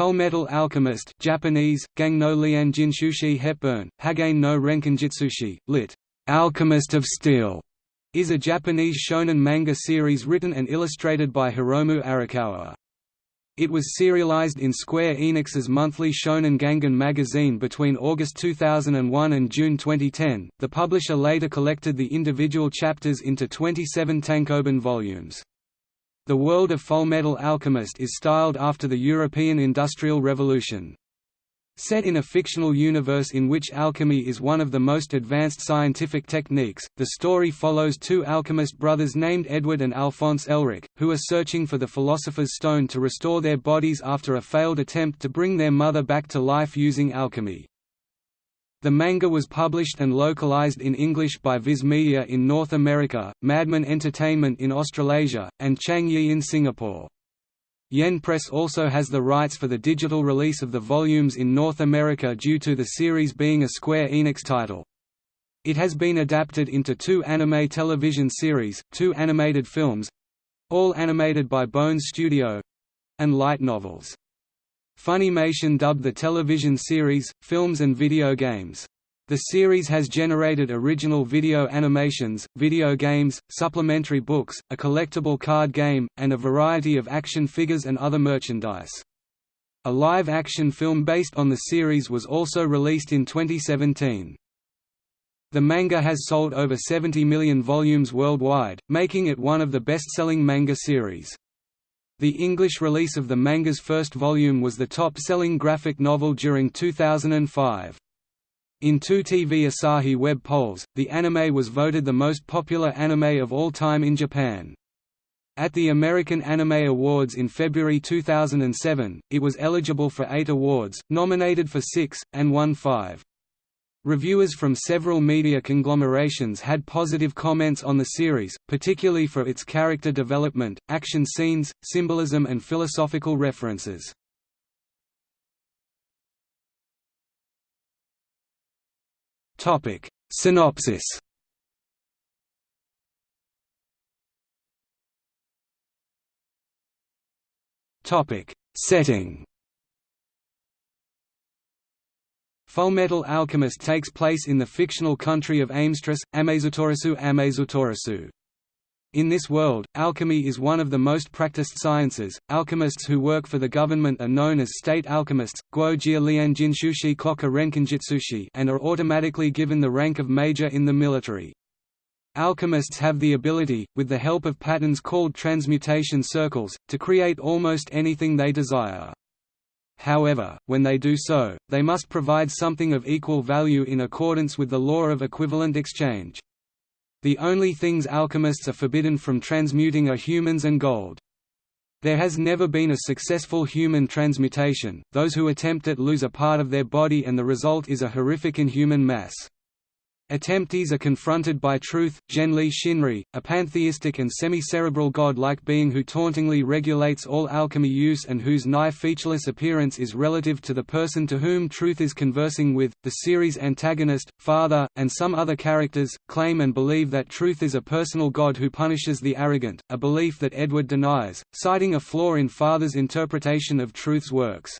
Fullmetal Alchemist Japanese, Gang no Lian Jinshushi Hepburn, Hagain no Renkinjutsushi, lit. Alchemist of Steel, is a Japanese shonen manga series written and illustrated by Hiromu Arakawa. It was serialized in Square Enix's monthly Shonen Gangan magazine between August 2001 and June 2010. The publisher later collected the individual chapters into 27 tankobon volumes. The world of Fullmetal Alchemist is styled after the European Industrial Revolution. Set in a fictional universe in which alchemy is one of the most advanced scientific techniques, the story follows two alchemist brothers named Edward and Alphonse Elric, who are searching for the Philosopher's Stone to restore their bodies after a failed attempt to bring their mother back to life using alchemy. The manga was published and localized in English by Viz Media in North America, Madman Entertainment in Australasia, and Chuang Yi in Singapore. Yen Press also has the rights for the digital release of the volumes in North America due to the series being a Square Enix title. It has been adapted into two anime television series, two animated films—all animated by Bones Studio—and light novels. Funimation dubbed the television series, films and video games. The series has generated original video animations, video games, supplementary books, a collectible card game, and a variety of action figures and other merchandise. A live-action film based on the series was also released in 2017. The manga has sold over 70 million volumes worldwide, making it one of the best-selling manga series. The English release of the manga's first volume was the top-selling graphic novel during 2005. In two TV Asahi web polls, the anime was voted the most popular anime of all time in Japan. At the American Anime Awards in February 2007, it was eligible for eight awards, nominated for six, and won five. Reviewers from several media conglomerations had positive comments on the series, particularly for its character development, action scenes, symbolism and philosophical references. Synopsis Setting Fullmetal Alchemist takes place in the fictional country of Amestris, Amazotorisu Amazotorisu. In this world, alchemy is one of the most practiced sciences. Alchemists who work for the government are known as state alchemists, Guo Jia Lian Jinshushi Koka Renkinjutsushi, and are automatically given the rank of major in the military. Alchemists have the ability, with the help of patterns called transmutation circles, to create almost anything they desire. However, when they do so, they must provide something of equal value in accordance with the law of equivalent exchange. The only things alchemists are forbidden from transmuting are humans and gold. There has never been a successful human transmutation, those who attempt it lose a part of their body and the result is a horrific inhuman mass. Attemptees are confronted by Truth, Genli Shinri, a pantheistic and semi-cerebral god-like being who tauntingly regulates all alchemy use and whose nigh featureless appearance is relative to the person to whom Truth is conversing with. The series antagonist, Father, and some other characters, claim and believe that Truth is a personal god who punishes the arrogant, a belief that Edward denies, citing a flaw in Father's interpretation of Truth's works.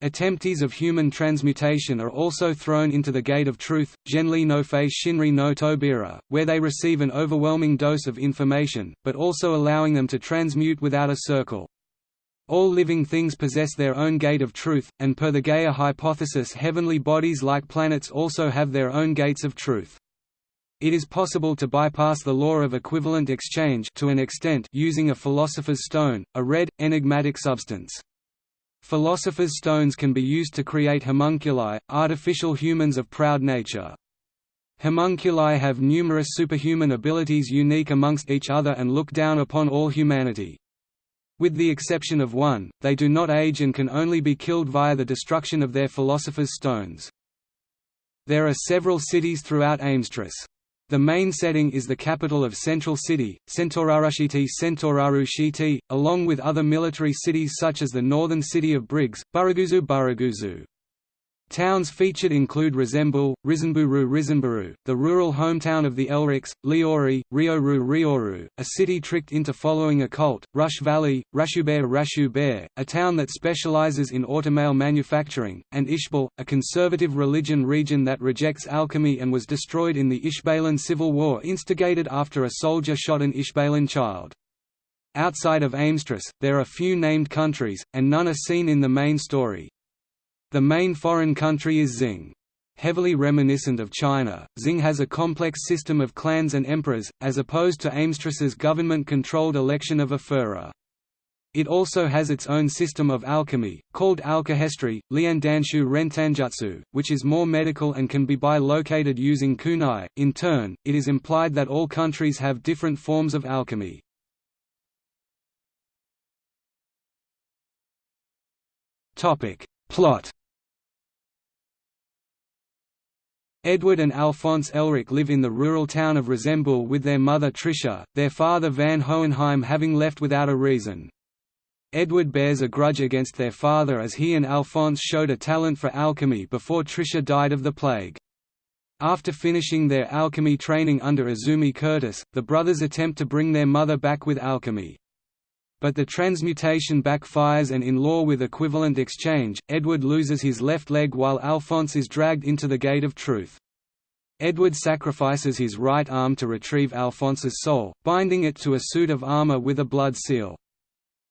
Attemptees of human transmutation are also thrown into the Gate of Truth, Genli no Face Shinri no Tobira, where they receive an overwhelming dose of information, but also allowing them to transmute without a circle. All living things possess their own Gate of Truth, and per the Gaia hypothesis heavenly bodies like planets also have their own gates of truth. It is possible to bypass the law of equivalent exchange to an extent using a philosopher's stone, a red, enigmatic substance. Philosopher's stones can be used to create homunculi, artificial humans of proud nature. Homunculi have numerous superhuman abilities unique amongst each other and look down upon all humanity. With the exception of one, they do not age and can only be killed via the destruction of their philosopher's stones. There are several cities throughout Amestris. The main setting is the capital of Central City, Centaurarushiti Centaurarushiti, along with other military cities such as the northern city of Briggs, Buraguzu Buraguzu. Towns featured include Resembool, Rizenburu Rizenburu, the rural hometown of the Elrics, Liori, Rioru Rioru, a city tricked into following a cult, Rush Valley, Rashubere Rashubere, a town that specializes in automail manufacturing, and Ishbal, a conservative religion region that rejects alchemy and was destroyed in the Ishbalan civil war instigated after a soldier shot an Ishbalan child. Outside of Amestris, there are few named countries, and none are seen in the main story. The main foreign country is Xing. Heavily reminiscent of China, Xing has a complex system of clans and emperors, as opposed to Amestris's government-controlled election of a Führer. It also has its own system of alchemy, called alkahestry, Liandanshu Rentanjutsu, which is more medical and can be bi-located using kunai. In turn, it is implied that all countries have different forms of alchemy. Plot Edward and Alphonse Elric live in the rural town of Resembool with their mother Tricia, their father Van Hohenheim having left without a reason. Edward bears a grudge against their father as he and Alphonse showed a talent for alchemy before Tricia died of the plague. After finishing their alchemy training under Izumi Curtis, the brothers attempt to bring their mother back with alchemy. But the transmutation backfires and in law with equivalent exchange, Edward loses his left leg while Alphonse is dragged into the Gate of Truth. Edward sacrifices his right arm to retrieve Alphonse's soul, binding it to a suit of armor with a blood seal.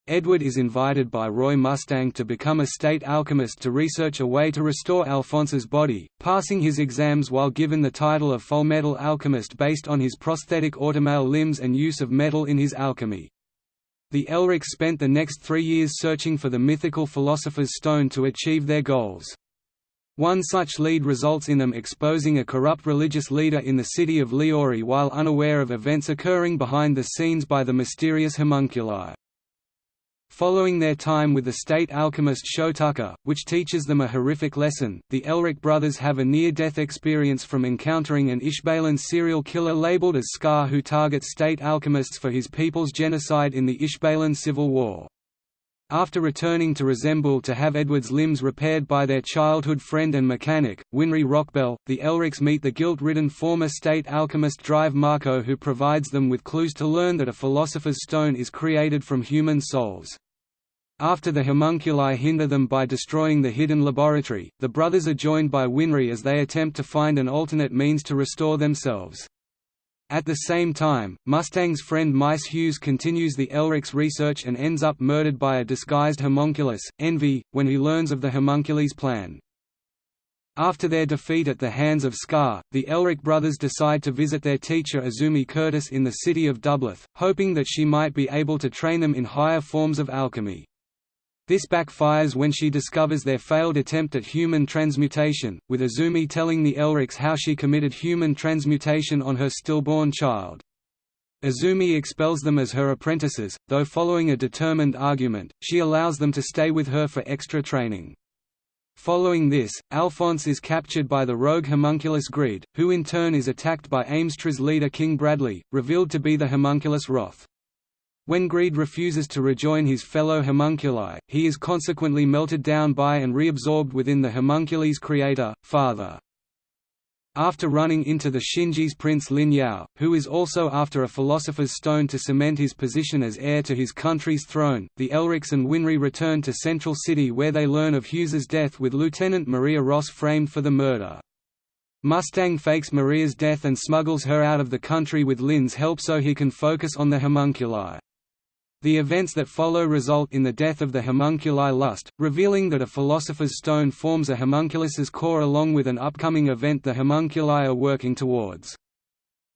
Edward is invited by Roy Mustang to become a state alchemist to research a way to restore Alphonse's body, passing his exams while given the title of Full Metal Alchemist based on his prosthetic automail limbs and use of metal in his alchemy. The Elrics spent the next three years searching for the mythical Philosopher's Stone to achieve their goals. One such lead results in them exposing a corrupt religious leader in the city of Liori while unaware of events occurring behind the scenes by the mysterious homunculi. Following their time with the state alchemist Shou Tucker, which teaches them a horrific lesson, the Elric brothers have a near-death experience from encountering an Ishbalan serial killer labeled as Scar who targets state alchemists for his people's genocide in the Ishbalan Civil War. After returning to Resembool to have Edward's limbs repaired by their childhood friend and mechanic, Winry Rockbell, the Elrics meet the guilt-ridden former state alchemist Drive Marco who provides them with clues to learn that a philosopher's stone is created from human souls. After the homunculi hinder them by destroying the hidden laboratory, the brothers are joined by Winry as they attempt to find an alternate means to restore themselves. At the same time, Mustang's friend Maes Hughes continues the Elric's research and ends up murdered by a disguised homunculus, Envy, when he learns of the homunculus' plan. After their defeat at the hands of Scar, the Elric brothers decide to visit their teacher Izumi Curtis in the city of Dublith, hoping that she might be able to train them in higher forms of alchemy. This backfires when she discovers their failed attempt at human transmutation, with Izumi telling the Elrics how she committed human transmutation on her stillborn child. Izumi expels them as her apprentices, though following a determined argument, she allows them to stay with her for extra training. Following this, Alphonse is captured by the rogue homunculus Greed, who in turn is attacked by Amestris leader King Bradley, revealed to be the homunculus Wrath. When Greed refuses to rejoin his fellow homunculi, he is consequently melted down by and reabsorbed within the homunculi's creator, father. After running into the Xingese prince Lin Yao, who is also after a philosopher's stone to cement his position as heir to his country's throne, the Elrics and Winry return to Central City where they learn of Hughes's death with Lieutenant Maria Ross framed for the murder. Mustang fakes Maria's death and smuggles her out of the country with Lin's help so he can focus on the homunculi. The events that follow result in the death of the homunculi lust, revealing that a philosopher's stone forms a homunculus's core along with an upcoming event the homunculi are working towards.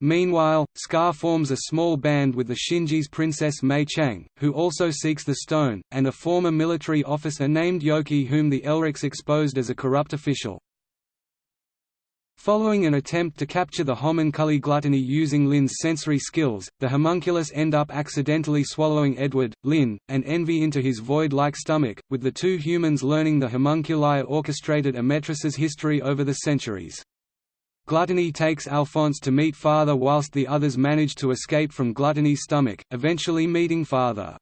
Meanwhile, Scar forms a small band with the Xingese princess Mei Chang, who also seeks the stone, and a former military officer named Yoki whom the Elrics exposed as a corrupt official. Following an attempt to capture the homunculi gluttony using Lin's sensory skills, the homunculus end up accidentally swallowing Edward, Lin, and Envy into his void-like stomach, with the two humans learning the homunculi orchestrated Amestris's history over the centuries. Gluttony takes Alphonse to meet Father whilst the others manage to escape from Gluttony's stomach, eventually meeting Father.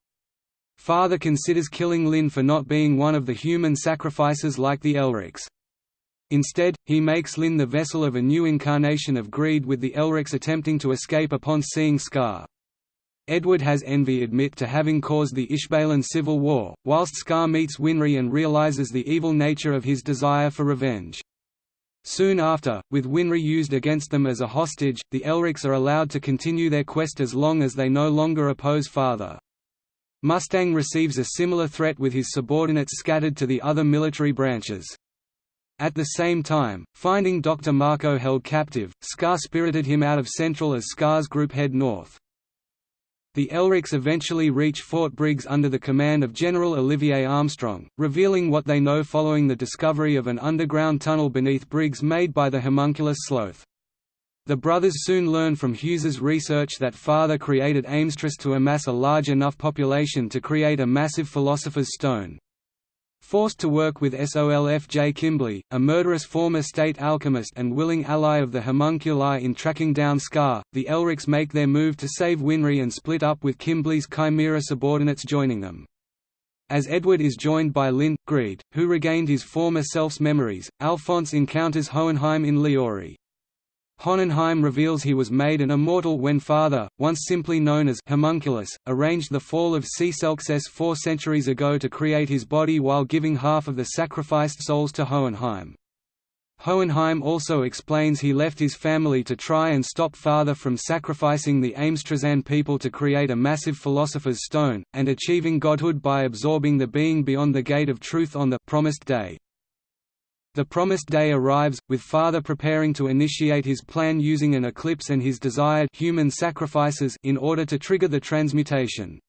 Father considers killing Lin for not being one of the human sacrifices like the Elrics. Instead, he makes Lin the vessel of a new incarnation of greed with the Elrics attempting to escape upon seeing Scar. Edward has Envy admit to having caused the Ishbalan civil war, whilst Scar meets Winry and realizes the evil nature of his desire for revenge. Soon after, with Winry used against them as a hostage, the Elrics are allowed to continue their quest as long as they no longer oppose Father. Mustang receives a similar threat with his subordinates scattered to the other military branches. At the same time, finding Dr. Marco held captive, Scar spirited him out of Central as Scar's group head north. The Elrics eventually reach Fort Briggs under the command of General Olivier Armstrong, revealing what they know following the discovery of an underground tunnel beneath Briggs made by the homunculus Sloth. The brothers soon learn from Hughes's research that father created Amestris to amass a large enough population to create a massive Philosopher's Stone. Forced to work with Solf J. Kimbley, a murderous former state alchemist and willing ally of the homunculi in tracking down Scar, the Elrics make their move to save Winry and split up with Kimbley's Chimera subordinates joining them. As Edward is joined by Lin, Greed, who regained his former self's memories, Alphonse encounters Hohenheim in Liori. Hohenheim reveals he was made an immortal when Father, once simply known as Homunculus, arranged the fall of Xerxes four centuries ago to create his body while giving half of the sacrificed souls to Hohenheim. Hohenheim also explains he left his family to try and stop Father from sacrificing the Amestrian people to create a massive Philosopher's Stone, and achieving godhood by absorbing the being beyond the Gate of Truth on the promised day. The promised day arrives, with Father preparing to initiate his plan using an eclipse and his desired human sacrifices in order to trigger the transmutation.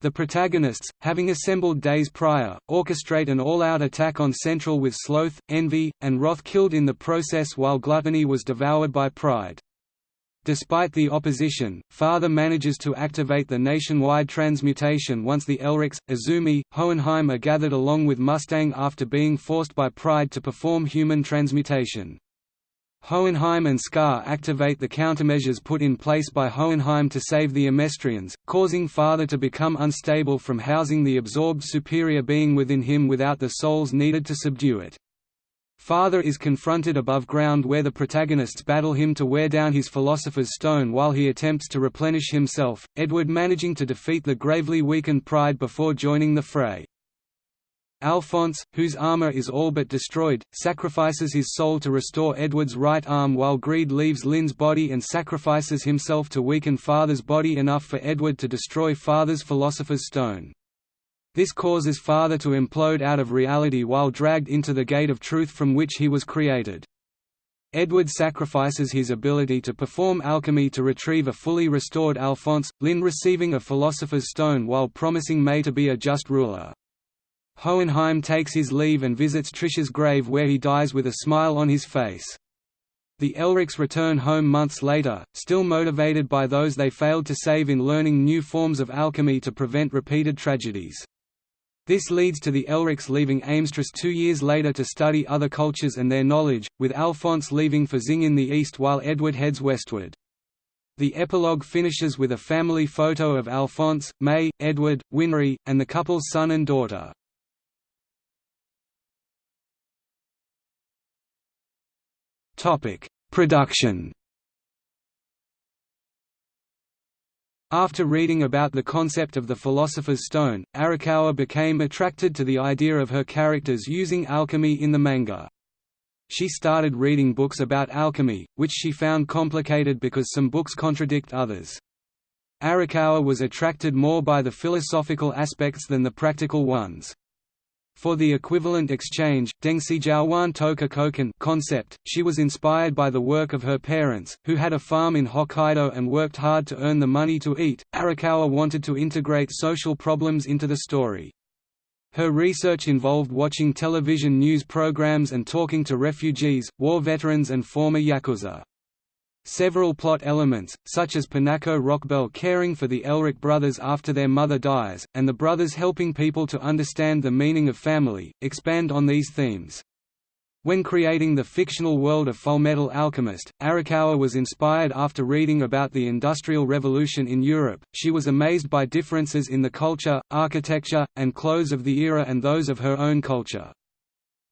The protagonists, having assembled days prior, orchestrate an all-out attack on Central with Sloth, Envy, and Wrath killed in the process while Gluttony was devoured by Pride. Despite the opposition, Father manages to activate the nationwide transmutation once the Elrics, Izumi, Hohenheim are gathered along with Mustang after being forced by Pride to perform human transmutation. Hohenheim and Scar activate the countermeasures put in place by Hohenheim to save the Amestrians, causing Father to become unstable from housing the absorbed superior being within him without the souls needed to subdue it. Father is confronted above ground where the protagonists battle him to wear down his Philosopher's Stone while he attempts to replenish himself, Edward managing to defeat the gravely weakened Pride before joining the fray. Alphonse, whose armor is all but destroyed, sacrifices his soul to restore Edward's right arm while Greed leaves Lin's body and sacrifices himself to weaken Father's body enough for Edward to destroy Father's Philosopher's Stone. This causes Father to implode out of reality while dragged into the gate of truth from which he was created. Edward sacrifices his ability to perform alchemy to retrieve a fully restored Alphonse, Lin receiving a Philosopher's Stone while promising Mei to be a just ruler. Hohenheim takes his leave and visits Trisha's grave where he dies with a smile on his face. The Elrics return home months later, still motivated by those they failed to save in learning new forms of alchemy to prevent repeated tragedies. This leads to the Elrics leaving Amestris two years later to study other cultures and their knowledge, with Alphonse leaving for Xing in the east while Edward heads westward. The epilogue finishes with a family photo of Alphonse, Mei, Edward, Winry, and the couple's son and daughter. Production After reading about the concept of the Philosopher's Stone, Arakawa became attracted to the idea of her characters using alchemy in the manga. She started reading books about alchemy, which she found complicated because some books contradict others. Arakawa was attracted more by the philosophical aspects than the practical ones. For the equivalent exchange, Dengsijiawan Toka Koken concept, she was inspired by the work of her parents, who had a farm in Hokkaido and worked hard to earn the money to eat. Arakawa wanted to integrate social problems into the story. Her research involved watching television news programs and talking to refugees, war veterans and former Yakuza. Several plot elements, such as Pinako Rockbell caring for the Elric brothers after their mother dies, and the brothers helping people to understand the meaning of family, expand on these themes. When creating the fictional world of Fullmetal Alchemist, Arakawa was inspired after reading about the Industrial Revolution in Europe. She was amazed by differences in the culture, architecture, and clothes of the era and those of her own culture.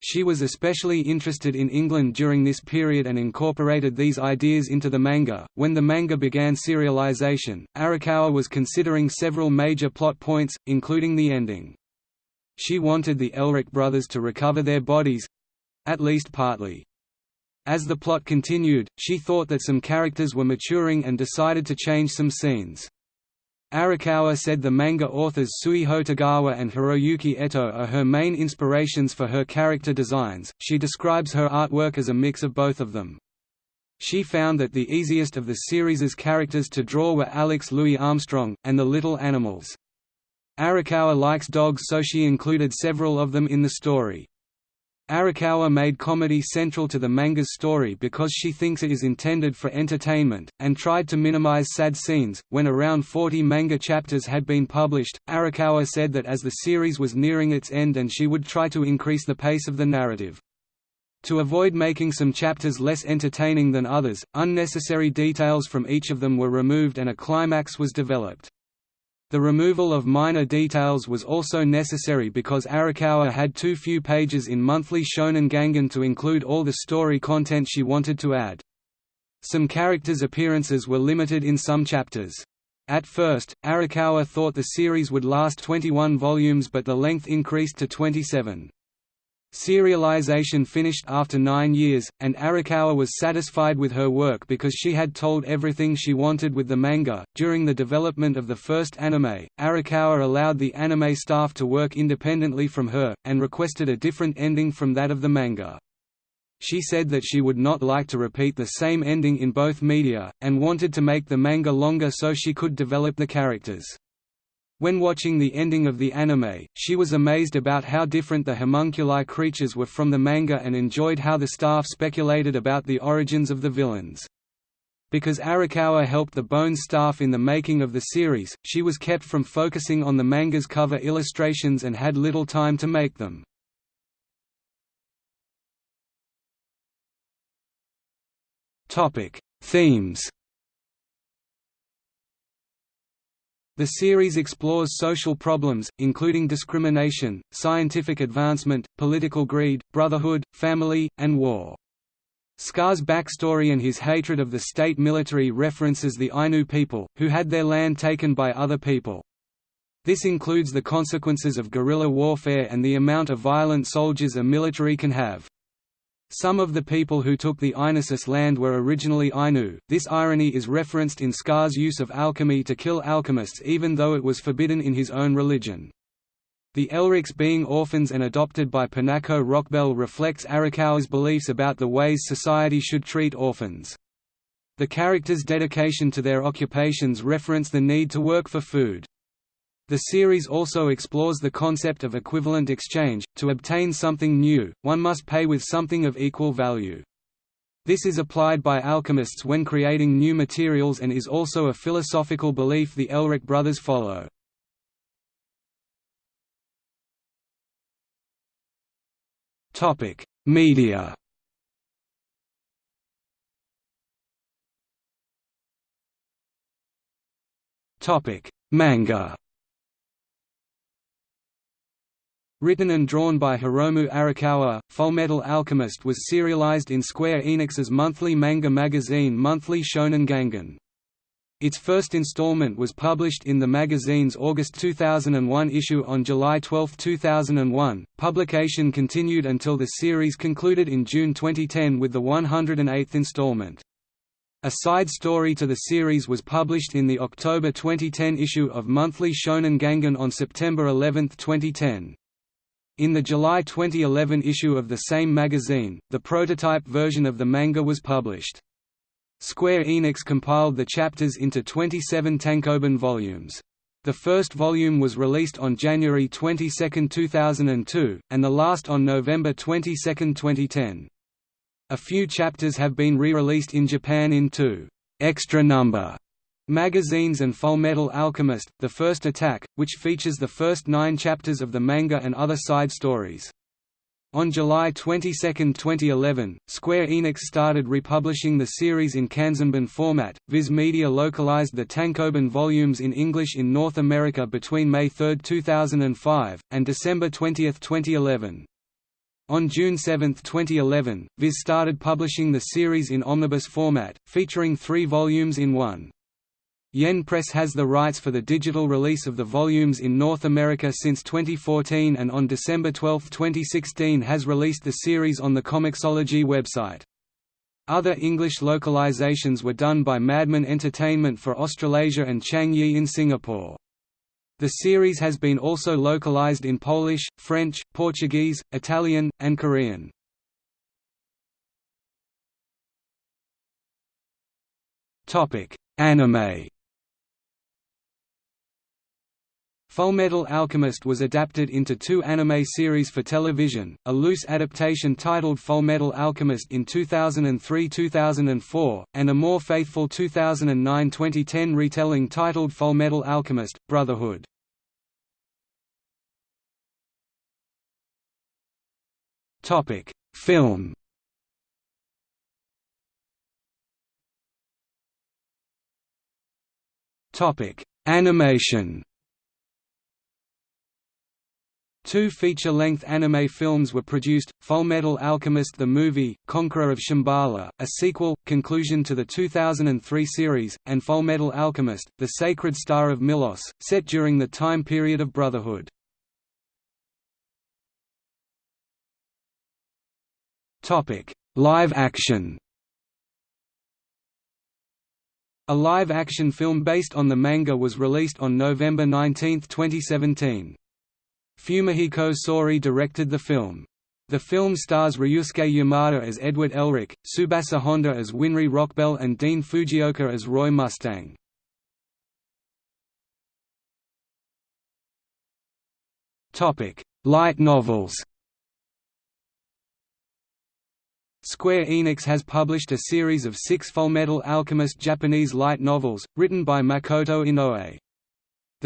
She was especially interested in England during this period and incorporated these ideas into the manga. When the manga began serialization, Arakawa was considering several major plot points, including the ending. She wanted the Elric brothers to recover their bodies at least partly. As the plot continued, she thought that some characters were maturing and decided to change some scenes. Arakawa said the manga authors Suiho Tagawa and Hiroyuki Eto are her main inspirations for her character designs. She describes her artwork as a mix of both of them. She found that the easiest of the series's characters to draw were Alex Louis Armstrong, and the little animals. Arakawa likes dogs so she included several of them in the story. Arakawa made comedy central to the manga's story because she thinks it is intended for entertainment, and tried to minimize sad scenes. When around 40 manga chapters had been published, Arakawa said that as the series was nearing its end and she would try to increase the pace of the narrative. To avoid making some chapters less entertaining than others, unnecessary details from each of them were removed and a climax was developed. The removal of minor details was also necessary because Arakawa had too few pages in Monthly Shonen Gangan to include all the story content she wanted to add. Some characters' appearances were limited in some chapters. At first, Arakawa thought the series would last 21 volumes but the length increased to 27. Serialization finished after nine years, and Arakawa was satisfied with her work because she had told everything she wanted with the manga. During the development of the first anime, Arakawa allowed the anime staff to work independently from her, and requested a different ending from that of the manga. She said that she would not like to repeat the same ending in both media, and wanted to make the manga longer so she could develop the characters. When watching the ending of the anime, she was amazed about how different the homunculi creatures were from the manga and enjoyed how the staff speculated about the origins of the villains. Because Arakawa helped the Bones staff in the making of the series, she was kept from focusing on the manga's cover illustrations and had little time to make them. Themes The series explores social problems, including discrimination, scientific advancement, political greed, brotherhood, family, and war. Scar's backstory and his hatred of the state military references the Ainu people, who had their land taken by other people. This includes the consequences of guerrilla warfare and the amount of violent soldiers a military can have. Some of the people who took the Ainusis land were originally Ainu. This irony is referenced in Scar's use of alchemy to kill alchemists even though it was forbidden in his own religion. The Elrics being orphans and adopted by Pinako Rockbell reflects Arakawa's beliefs about the ways society should treat orphans. The characters' dedication to their occupations reference the need to work for food. The series also explores the concept of equivalent exchange. To obtain something new, one must pay with something of equal value. This is applied by alchemists when creating new materials and is also a philosophical belief the Elric brothers follow. Topic: Media. Topic: Manga. Written and drawn by Hiromu Arakawa, Fullmetal Alchemist was serialized in Square Enix's monthly manga magazine Monthly Shonen Gangan. Its first installment was published in the magazine's August 2001 issue on July 12, 2001. Publication continued until the series concluded in June 2010 with the 108th installment. A side story to the series was published in the October 2010 issue of Monthly Shonen Gangan on September 11, 2010. In the July 2011 issue of the same magazine, the prototype version of the manga was published. Square Enix compiled the chapters into 27 tankobon volumes. The first volume was released on January 22, 2002, and the last on November 22, 2010. A few chapters have been re-released in Japan in two extra number Magazines and Fullmetal Alchemist, The First Attack, which features the first nine chapters of the manga and other side stories. On July 22, 2011, Square Enix started republishing the series in Kanzenban format. Viz Media localized the Tankobon volumes in English in North America between May 3, 2005, and December 20, 2011. On June 7, 2011, Viz started publishing the series in omnibus format, featuring three volumes in one. Yen Press has the rights for the digital release of the volumes in North America since 2014 and on December 12, 2016 has released the series on the Comixology website. Other English localizations were done by Madman Entertainment for Australasia and Chuang Yi in Singapore. The series has been also localized in Polish, French, Portuguese, Italian, and Korean. Anime Fullmetal Alchemist was adapted into two anime series for television, a loose adaptation titled Fullmetal Alchemist in 2003–2004, and a more faithful 2009–2010 retelling titled Fullmetal Alchemist – Brotherhood. Film Animation Two feature-length anime films were produced, Fullmetal Alchemist the Movie, Conqueror of Shambhala, a sequel, conclusion to the 2003 series, and Fullmetal Alchemist, The Sacred Star of Milos, set during the time period of Brotherhood. Live action A live-action film based on the manga was released on November 19, 2017. Fumihiko Sori directed the film. The film stars Ryusuke Yamada as Edward Elric, Tsubasa Honda as Winry Rockbell and Dean Fujioka as Roy Mustang. Light novels Square Enix has published a series of six Fullmetal Alchemist Japanese light novels, written by Makoto Inoue.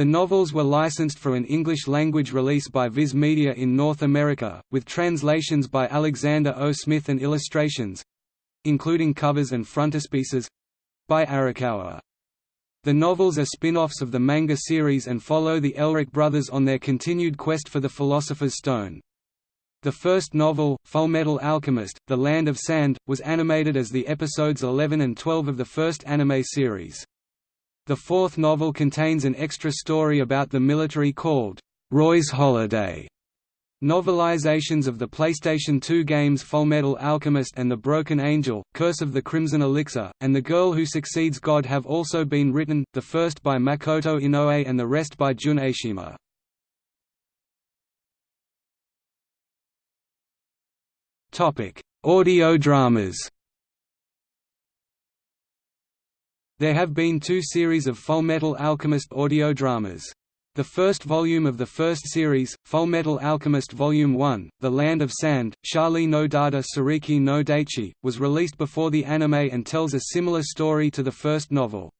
The novels were licensed for an English-language release by Viz Media in North America, with translations by Alexander O. Smith and illustrations—including covers and frontispieces—by Arakawa. The novels are spin-offs of the manga series and follow the Elric brothers on their continued quest for the Philosopher's Stone. The first novel, Fullmetal Alchemist, The Land of Sand, was animated as the episodes 11 and 12 of the first anime series. The fourth novel contains an extra story about the military called, Roy's Holiday. Novelizations of the PlayStation 2 games Fullmetal Alchemist and The Broken Angel, Curse of the Crimson Elixir, and The Girl Who Succeeds God have also been written, the first by Makoto Inoue and the rest by Jun Aishima. Audio dramas There have been two series of Fullmetal Alchemist audio dramas. The first volume of the first series, Fullmetal Alchemist Volume 1, The Land of Sand, Charlie no Dada Sariki no Daichi, was released before the anime and tells a similar story to the first novel.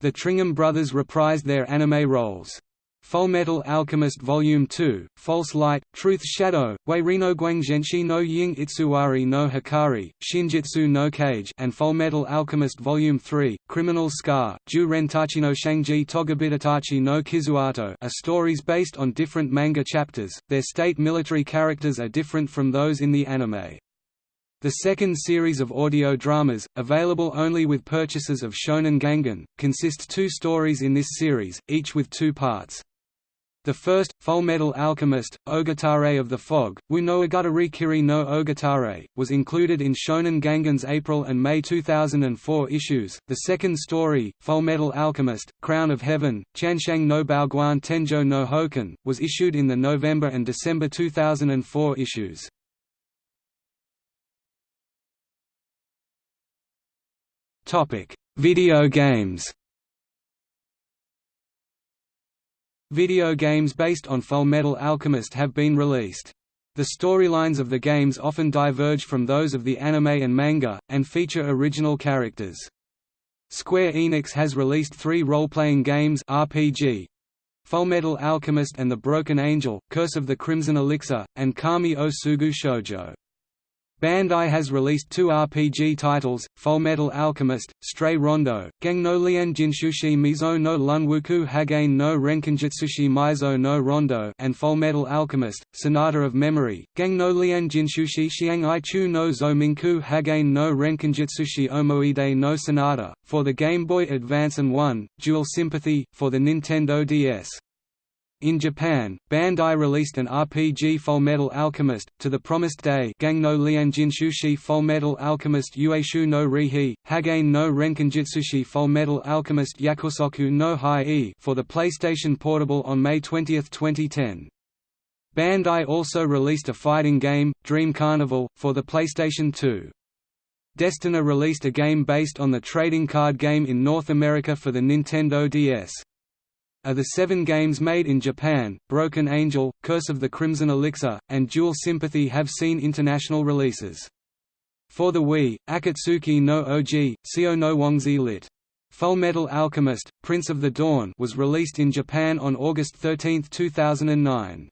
The Tringham brothers reprised their anime roles. Fullmetal Alchemist Volume 2, False Light, Truth Shadow, Weirino Guangzhenshi no Ying Itsuwari no Hikari, Shinjitsu no Cage and Fullmetal Alchemist Volume 3, Criminal Scar, Ju Rentachi no Shangji Togabitatachi no Kizuato are stories based on different manga chapters, their state military characters are different from those in the anime. The second series of audio dramas, available only with purchases of Shonen Gangan, consists two stories in this series, each with two parts. The first, Fullmetal Alchemist, Ogatare of the Fog, Wu no Agatari Kiri no Ogatare, was included in Shonen Gangan's April and May 2004 issues. The second story, Fullmetal Alchemist, Crown of Heaven, Chanshang no Baoguan Tenjo no Hoken, was issued in the November and December 2004 issues. Video games Video games based on Fullmetal Alchemist have been released. The storylines of the games often diverge from those of the anime and manga, and feature original characters. Square Enix has released three role-playing games RPG, Fullmetal Alchemist and the Broken Angel, Curse of the Crimson Elixir, and Kami o Sugu Shoujo. Bandai has released two RPG titles, Fullmetal Alchemist, Stray Rondo, Gang no Lian Jinshushi Mizo no Lunwuku Hagain no Renkinjutsushi Mizo no Rondo and Fullmetal Alchemist, Sonata of Memory, Gang no Lian Jinshushi Xiang Ichu no Zominku Hagain no Renkinjutsushi Omoide no Sonata, for the Game Boy Advance and 1, Dual Sympathy, for the Nintendo DS. In Japan, Bandai released an RPG Fullmetal Alchemist, To the Promised Day Gang no Lianjinshushi Fullmetal Alchemist Ueshu no Rihi, Hagain no Renkinjutsushi Fullmetal Alchemist Yakusoku no Hai for the PlayStation Portable on May 20, 2010. Bandai also released a fighting game, Dream Carnival, for the PlayStation 2. Destineer released a game based on the trading card game in North America for the Nintendo DS. Of the seven games made in Japan, Broken Angel, Curse of the Crimson Elixir, and Dual Sympathy have seen international releases. For the Wii, Akatsuki no Oji, Seo no Wongzi lit. Fullmetal Alchemist, Prince of the Dawn was released in Japan on August 13, 2009.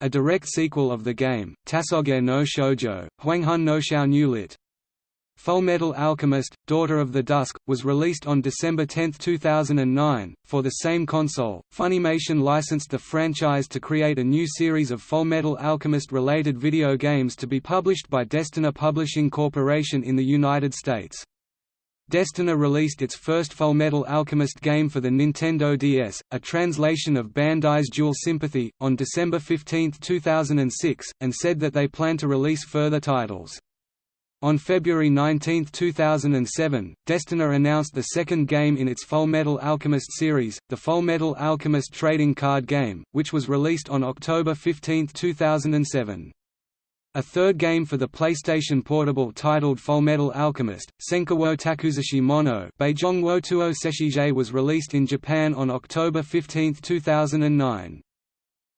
A direct sequel of the game, Tasoge no Shoujo, Huanghun no Xiao New lit. Fullmetal Alchemist, Daughter of the Dusk, was released on December 10, 2009. For the same console, Funimation licensed the franchise to create a new series of Fullmetal Alchemist related video games to be published by Destineer Publishing Corporation in the United States. Destineer released its first Fullmetal Alchemist game for the Nintendo DS, a translation of Bandai's Dual Sympathy, on December 15, 2006, and said that they plan to release further titles. On February 19, 2007, Destineer announced the second game in its Fullmetal Alchemist series, the Fullmetal Alchemist trading card game, which was released on October 15, 2007. A third game for the PlayStation Portable titled Fullmetal Alchemist, Senkawo Takuzushi Mono Beijongwo Tuo Seshige was released in Japan on October 15, 2009.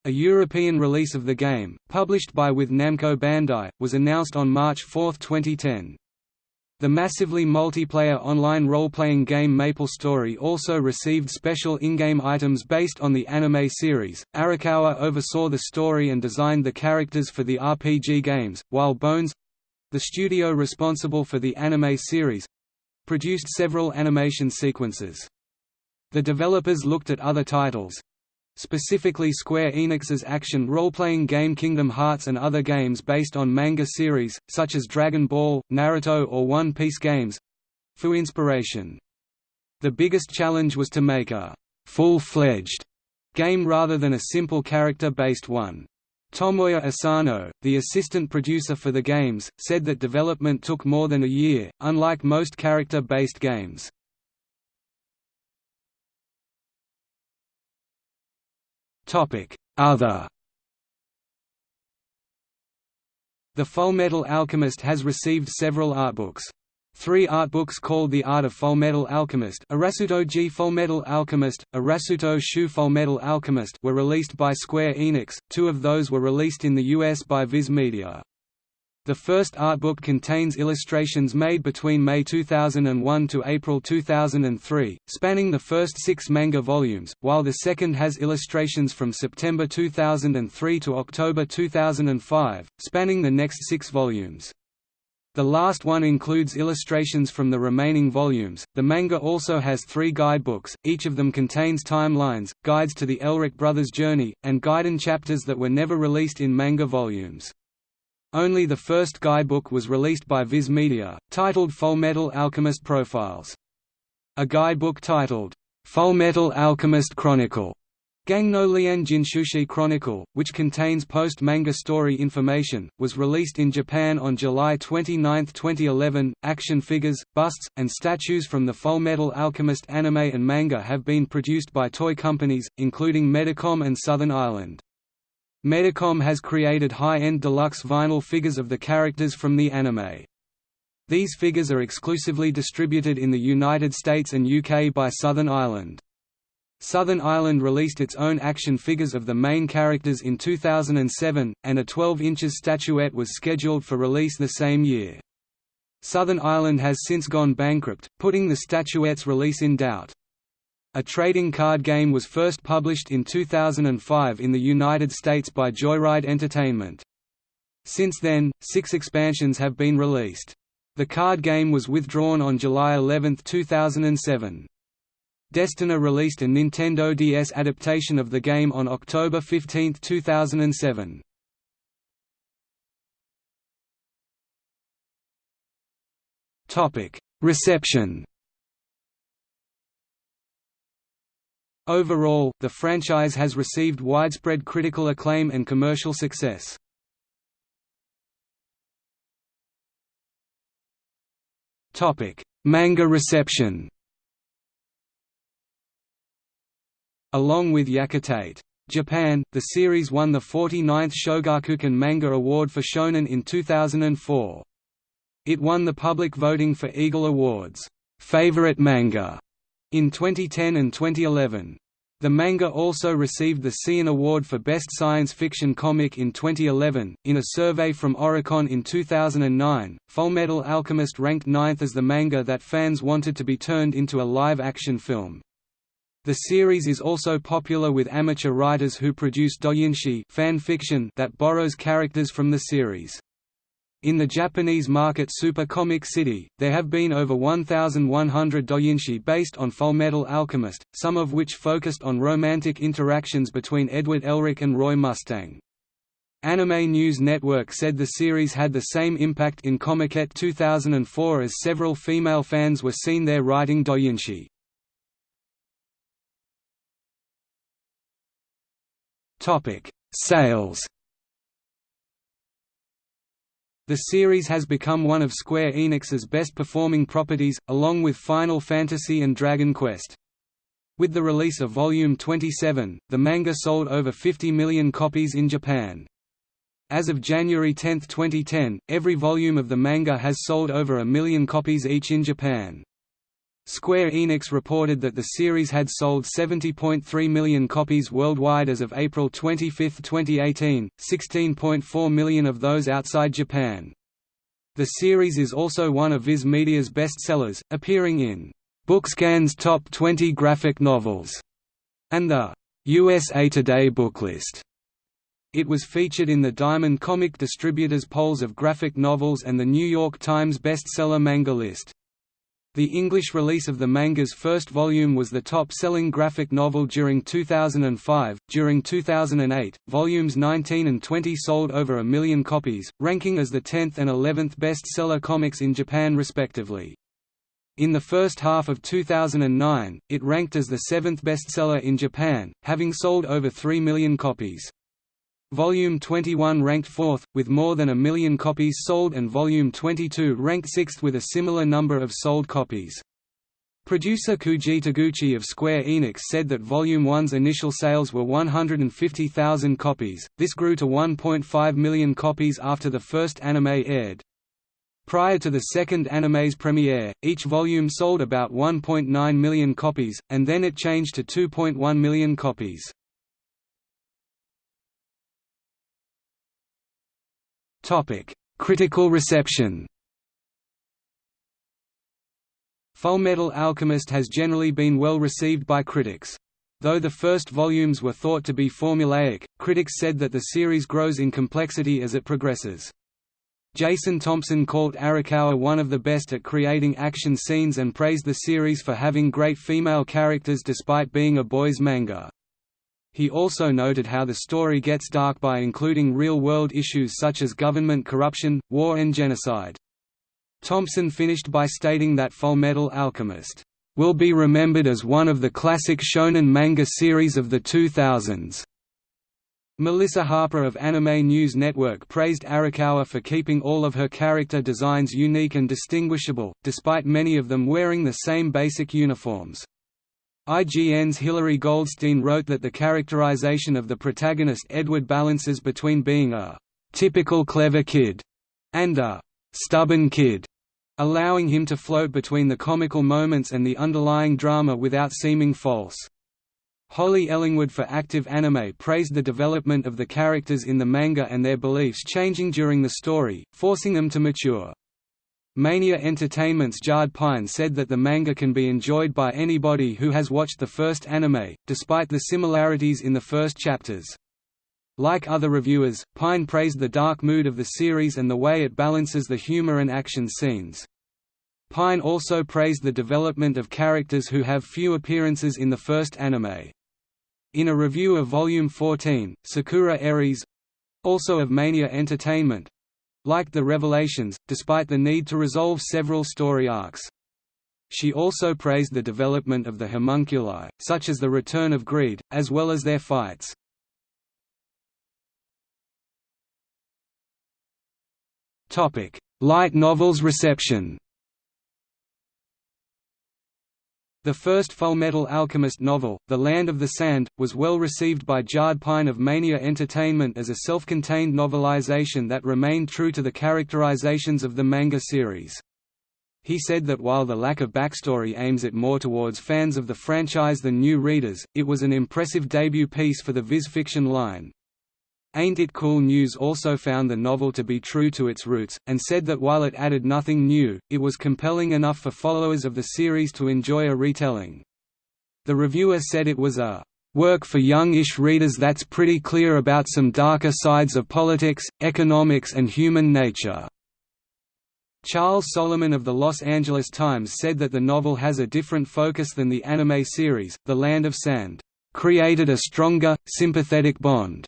A European release of the game, published by with Namco Bandai, was announced on March 4, 2010. The massively multiplayer online role-playing game MapleStory also received special in-game items based on the anime series. Arakawa oversaw the story and designed the characters for the RPG games, while Bones—the studio responsible for the anime series—produced several animation sequences. The developers looked at other titles, specifically Square Enix's action role-playing game Kingdom Hearts and other games based on manga series, such as Dragon Ball, Naruto or One Piece games—for inspiration. The biggest challenge was to make a «full-fledged» game rather than a simple character-based one. Tomoya Asano, the assistant producer for the games, said that development took more than a year, unlike most character-based games. Other The Fullmetal Alchemist has received several artbooks. Three artbooks called The Art of Fullmetal Alchemist Arasuto G Fullmetal Alchemist, Arasuto Shu Fullmetal Alchemist were released by Square Enix, two of those were released in the US by Viz Media. The first artbook contains illustrations made between May 2001 to April 2003, spanning the first six manga volumes, while the second has illustrations from September 2003 to October 2005, spanning the next six volumes. The last one includes illustrations from the remaining volumes. The manga also has three guidebooks, each of them contains timelines, guides to the Elric brothers' journey, and Gaiden chapters that were never released in manga volumes. Only the first guidebook was released by Viz Media, titled Fullmetal Alchemist Profiles. A guidebook titled, Fullmetal Alchemist Chronicle Gang no Lian Jinshushi Chronicle, which contains post-manga story information, was released in Japan on July 29, 2011. Action figures, busts, and statues from the Fullmetal Alchemist anime and manga have been produced by toy companies, including Medicom and Southern Island. Medicom has created high-end deluxe vinyl figures of the characters from the anime. These figures are exclusively distributed in the United States and UK by Southern Island. Southern Island released its own action figures of the main characters in 2007, and a 12 inches statuette was scheduled for release the same year. Southern Island has since gone bankrupt, putting the statuette's release in doubt. A trading card game was first published in 2005 in the United States by Joyride Entertainment. Since then, six expansions have been released. The card game was withdrawn on July 11, 2007. Destineer released a Nintendo DS adaptation of the game on October 15, 2007. Reception Overall, the franchise has received widespread critical acclaim and commercial success. Manga reception Along with Yakitate Japan, the series won the 49th Shogakukan Manga Award for Shonen in 2004. It won the public voting for Eagle Awards Favorite Manga in 2010 and 2011. The manga also received the Seiun Award for Best Science Fiction Comic in 2011. In a survey from Oricon in 2009, Fullmetal Alchemist ranked ninth as the manga that fans wanted to be turned into a live action film. The series is also popular with amateur writers who produce doujinshi fan fiction that borrows characters from the series. In the Japanese market Super Comic City, there have been over 1,100 doujinshi based on Fullmetal Alchemist, some of which focused on romantic interactions between Edward Elric and Roy Mustang. Anime News Network said the series had the same impact in Comiket 2004 as several female fans were seen there writing doujinshi. Sales the series has become one of Square Enix's best-performing properties, along with Final Fantasy and Dragon Quest. With the release of Volume 27, the manga sold over 50 million copies in Japan. As of January 10, 2010, every volume of the manga has sold over a million copies each in Japan. Square Enix reported that the series had sold 70.3 million copies worldwide as of April 25, 2018, 16.4 million of those outside Japan. The series is also one of Viz Media's bestsellers, appearing in Bookscan's Top 20 Graphic Novels and the USA Today Booklist. It was featured in the Diamond Comic Distributors polls of graphic novels and the New York Times bestseller manga list. The English release of the manga's first volume was the top-selling graphic novel during 2005. During 2008, volumes 19 and 20 sold over a million copies, ranking as the 10th and 11th best-seller comics in Japan respectively. In the first half of 2009, it ranked as the seventh bestseller in Japan, having sold over 3 million copies. Volume 21 ranked fourth, with more than a million copies sold and Volume 22 ranked sixth with a similar number of sold copies. Producer Koji Taguchi of Square Enix said that Volume 1's initial sales were 150,000 copies, this grew to 1.5 million copies after the first anime aired. Prior to the second anime's premiere, each volume sold about 1.9 million copies, and then it changed to 2.1 million copies. Topic: Critical reception. Fullmetal Alchemist has generally been well received by critics. Though the first volumes were thought to be formulaic, critics said that the series grows in complexity as it progresses. Jason Thompson called Arakawa one of the best at creating action scenes and praised the series for having great female characters despite being a boys' manga. He also noted how the story gets dark by including real-world issues such as government corruption, war and genocide. Thompson finished by stating that Fullmetal Alchemist will be remembered as one of the classic shonen manga series of the 2000s. Melissa Harper of Anime News Network praised Arakawa for keeping all of her character designs unique and distinguishable, despite many of them wearing the same basic uniforms. IGN's Hilary Goldstein wrote that the characterization of the protagonist Edward balances between being a «typical clever kid» and a «stubborn kid», allowing him to float between the comical moments and the underlying drama without seeming false. Holly Ellingwood for Active Anime praised the development of the characters in the manga and their beliefs changing during the story, forcing them to mature. Mania Entertainment's Jarred Pine said that the manga can be enjoyed by anybody who has watched the first anime, despite the similarities in the first chapters. Like other reviewers, Pine praised the dark mood of the series and the way it balances the humor and action scenes. Pine also praised the development of characters who have few appearances in the first anime. In a review of Volume 14, Sakura Eries—also of Mania Entertainment—liked the revelations, despite the need to resolve several story arcs. She also praised the development of the homunculi, such as the return of greed, as well as their fights. Light novels reception The first Fullmetal Alchemist novel, The Land of the Sand, was well received by Jarred Pine of Mania Entertainment as a self-contained novelization that remained true to the characterizations of the manga series. He said that while the lack of backstory aims it more towards fans of the franchise than new readers, it was an impressive debut piece for the Viz fiction line. Ain't It Cool News also found the novel to be true to its roots, and said that while it added nothing new, it was compelling enough for followers of the series to enjoy a retelling. The reviewer said it was a work for young-ish readers that's pretty clear about some darker sides of politics, economics and human nature." Charles Solomon of the Los Angeles Times said that the novel has a different focus than the anime series, The Land of Sand, "...created a stronger, sympathetic bond."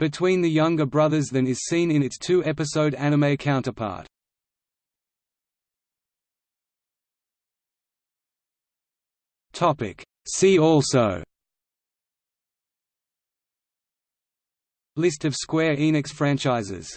Between the younger brothers than is seen in its two-episode anime counterpart. See also. List of Square Enix franchises